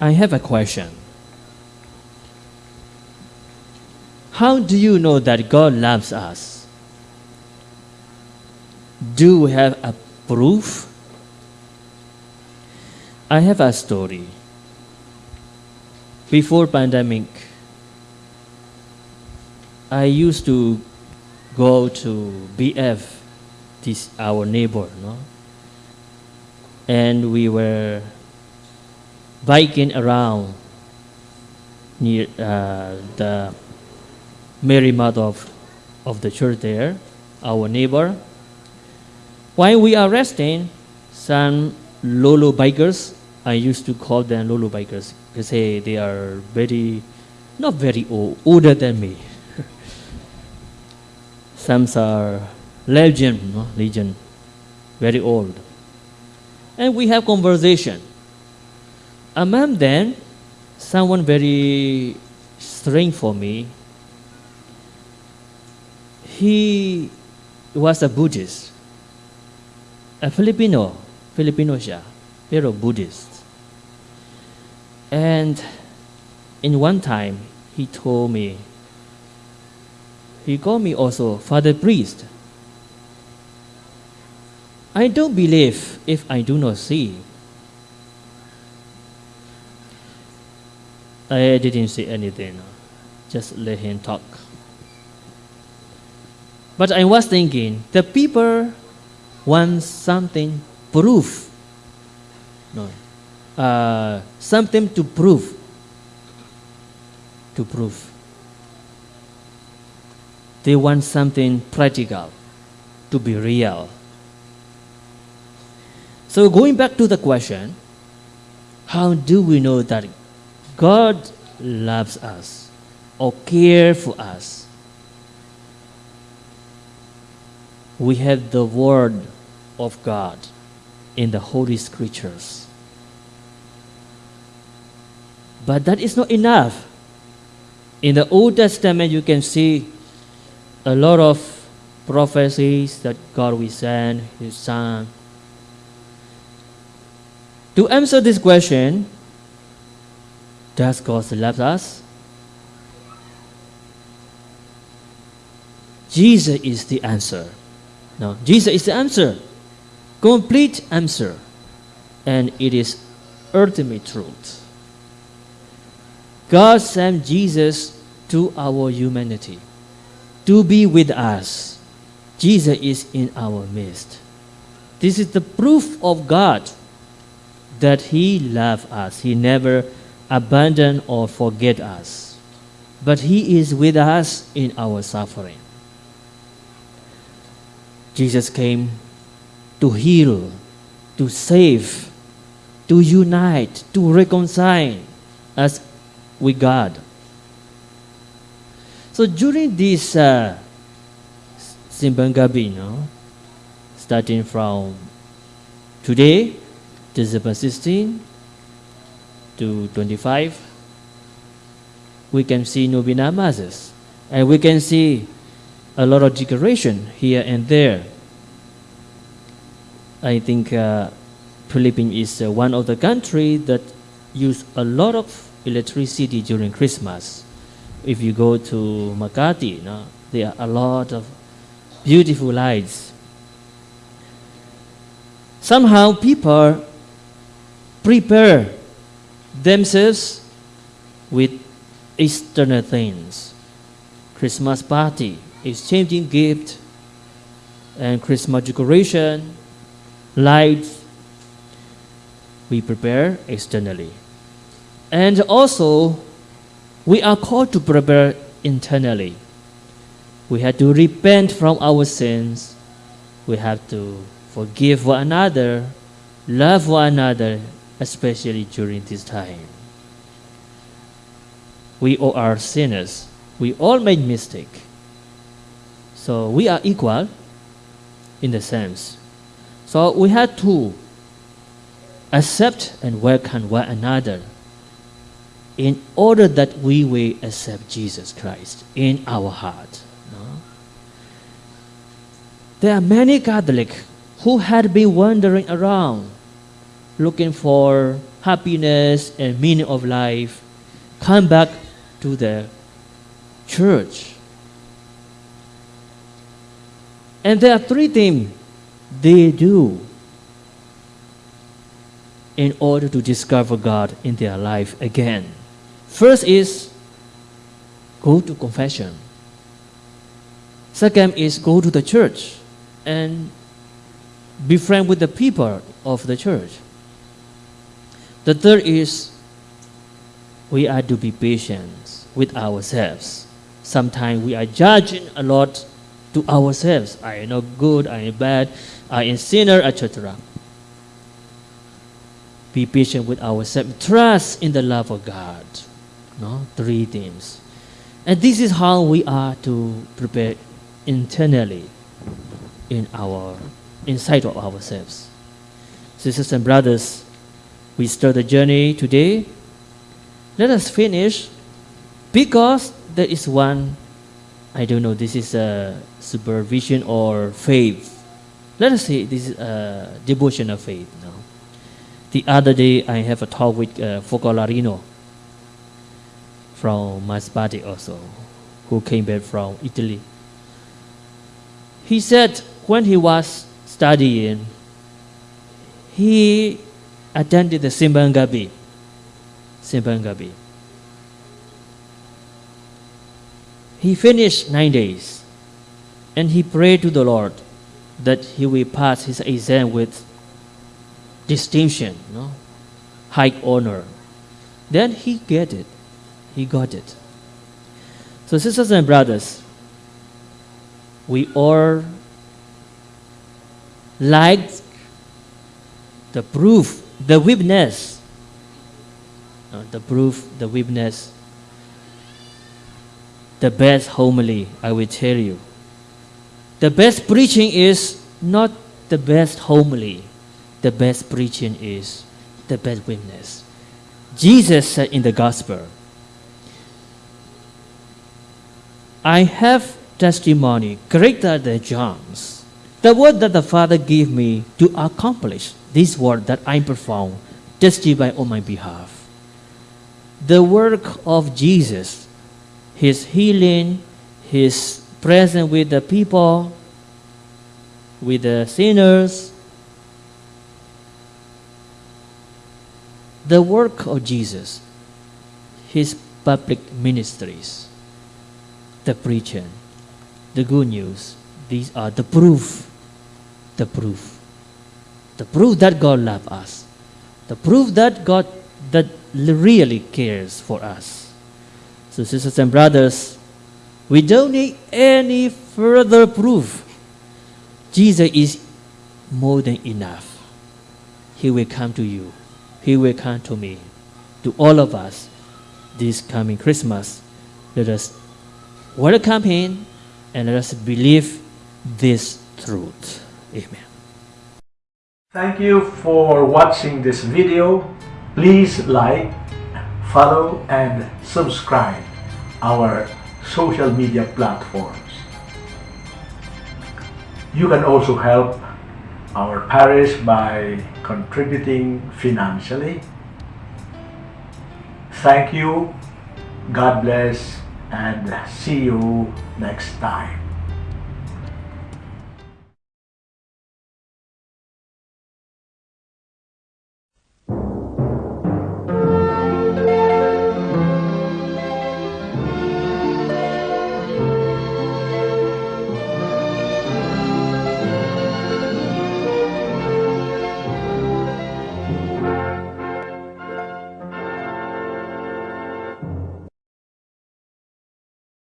I have a question. How do you know that God loves us? Do we have a proof? I have a story. Before pandemic, I used to go to BF, this our neighbor, no? And we were biking around near uh, the Mary Mother of, of the church there, our neighbor. While we are resting, some Lolo bikers, I used to call them Lolo bikers, because hey, they are very, not very old, older than me. some are legend, no? legend, very old. And we have conversation. Among them, someone very strange for me, he was a Buddhist, a Filipino, Filipino siya, pero Buddhist. And in one time, he told me, he called me also Father Priest. I don't believe if I do not see. I didn't say anything, just let him talk. But I was thinking, the people want something proof. No. Uh, something to prove. To prove. They want something practical, to be real. So going back to the question, how do we know that God loves us or cares for us? we have the Word of God in the Holy Scriptures. But that is not enough. In the Old Testament, you can see a lot of prophecies that God will send His Son. To answer this question, does God love us? Jesus is the answer. No, Jesus is the answer, complete answer, and it is ultimate truth. God sent Jesus to our humanity to be with us. Jesus is in our midst. This is the proof of God that He loves us. He never abandoned or forget us. But He is with us in our suffering. Jesus came to heal, to save, to unite, to reconcile us with God. So during this uh, Simbang Gabi, starting from today, December 16 to 25, we can see Novena Masses. And we can see a lot of decoration here and there. I think uh, Philippines is uh, one of the countries that use a lot of electricity during Christmas. If you go to Makati, you know, there are a lot of beautiful lights. Somehow people prepare themselves with external things. Christmas party, exchanging gift, and Christmas decoration, lights, we prepare externally. And also, we are called to prepare internally. We have to repent from our sins. We have to forgive one another, love one another, especially during this time. We all are sinners. We all made mistake. So we are equal in the sense. So we have to accept and welcome one another in order that we will accept Jesus Christ in our heart. No? There are many Catholics who had been wandering around looking for happiness and meaning of life, come back to the church. And there are three things they do in order to discover God in their life again. First is go to confession. Second is go to the church and be friend with the people of the church. The third is we are to be patient with ourselves. Sometimes we are judging a lot to ourselves. I am not good, I am bad, I am sinner, etc. Be patient with ourselves. Trust in the love of God. No? Three things. And this is how we are to prepare internally in our inside of ourselves. Sisters and brothers, we start the journey today. Let us finish because there is one I don't know, this is a supervision or faith. Let us say this is a devotion of faith. No? The other day I have a talk with uh, Focolarino from Masbate also, who came back from Italy. He said when he was studying, he attended the Simbang Gabi. Simbang Gabi. He finished nine days and he prayed to the Lord that he will pass his exam with distinction, no? high honor. Then he get it. He got it. So sisters and brothers, we all like the proof, the witness, uh, the proof, the witness the best homily, I will tell you. The best preaching is not the best homily. The best preaching is the best witness. Jesus said in the gospel, I have testimony greater than John's. The word that the Father gave me to accomplish this word that I perform, testify on my behalf. The work of Jesus his healing, His presence with the people, with the sinners. The work of Jesus, His public ministries, the preaching, the good news, these are the proof, the proof, the proof that God loves us, the proof that God that really cares for us. So, sisters and brothers, we don't need any further proof. Jesus is more than enough. He will come to you. He will come to me, to all of us this coming Christmas. Let us welcome Him and let us believe this truth. Amen. Thank you for watching this video. Please like, follow and subscribe our social media platforms. You can also help our parish by contributing financially. Thank you, God bless, and see you next time.